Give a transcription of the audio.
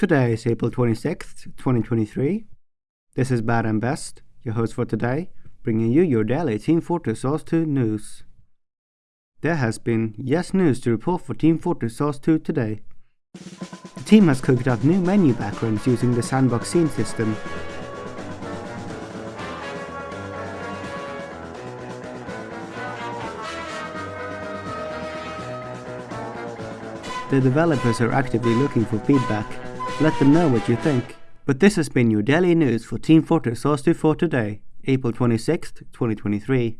Today is April 26th, 2023. This is Bad and Best, your host for today, bringing you your daily Team Fortress Source 2 news. There has been yes news to report for Team Fortress Source 2 today. The team has cooked up new menu backgrounds using the sandbox scene system. The developers are actively looking for feedback. Let them know what you think. But this has been your daily news for Team Fortress Source 2 for today, April 26th, 2023.